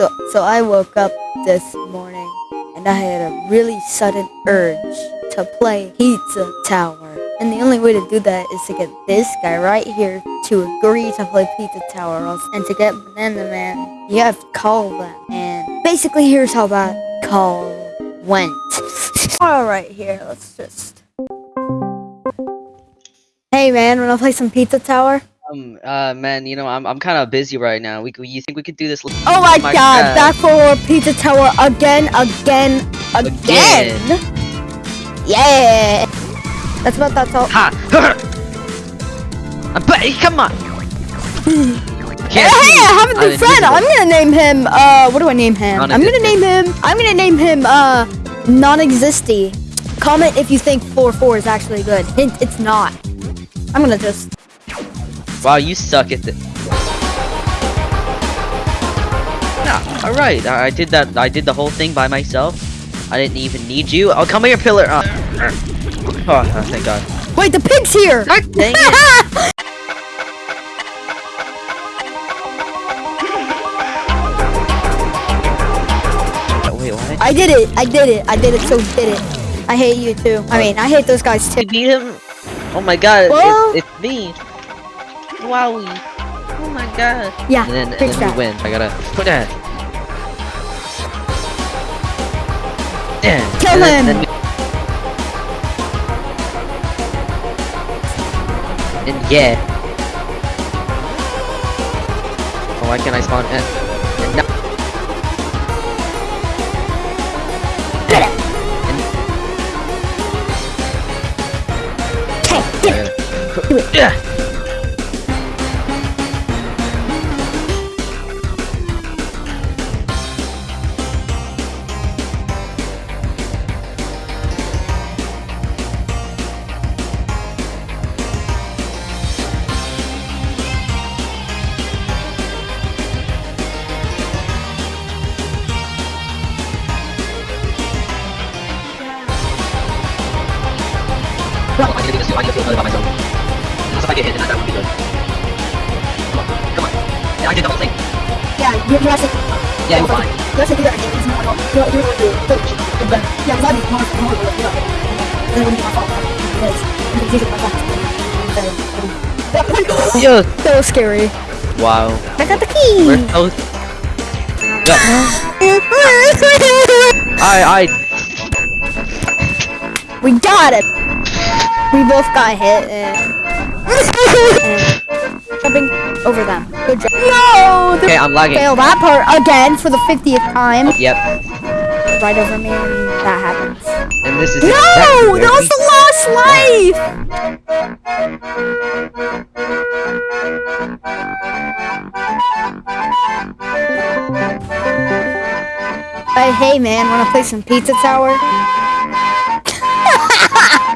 So, so I woke up this morning and I had a really sudden urge to play Pizza Tower. And the only way to do that is to get this guy right here to agree to play Pizza Tower. And to get Banana Man, you have to call them. And basically, here's how that call went. Alright, here, let's just. Hey man, wanna play some Pizza Tower? Um, uh, man, you know, I'm I'm kind of busy right now. We, you think we could do this? Oh my, my god, back for Pizza Tower again, again, again. Yeah. That's about that's all. Ha! I'm ba- come on. Hey, I have a new I'm friend. I'm gonna name him. Uh, what do I name him? I'm gonna name him. I'm gonna name him. Uh, non-existy. Comment if you think 4-4 is actually good. Hint, it's not. I'm gonna just. Wow, you suck at this. Yeah, all right. I, I did that. I did the whole thing by myself. I didn't even need you. Oh, come here, pillar. Uh, oh, oh, thank God. Wait, the pig's here. God dang it. I did it. I did it. I did it. So did it. I hate you too. I mean, I hate those guys too. You beat him? Oh my God! Well- It's, it's me. Wowie. Oh my God. Yeah, And then, and big then shot. we win. I gotta put that. Yeah. Kill and then- him. then we- and yeah. Oh, why can't I spawn? And, and no. Get it. And, Okay, get it. Do it. Yeah. I need to do this. I need feel good about myself. Unless if I get hit, then that would be good. Come on, come on. Yeah, I did the whole thing. Yeah, you, you have to. Yeah, you're fine. You have to do that again. It's not. You're, you're going to do it. Yeah, because I'd be more, more of a do that. And then it wouldn't be my fault. Because can use it my fault. Yeah. So scary. Wow. I got the key. We're so. I, I. we got it. We both got hit and, and jumping over them. Good job. No, they Okay, I'm lagging. failed that part again for the 50th time. Yep. Right over me, and that happens. And this is. No, exactly that was the last life. Hey, hey man, wanna play some Pizza Tower?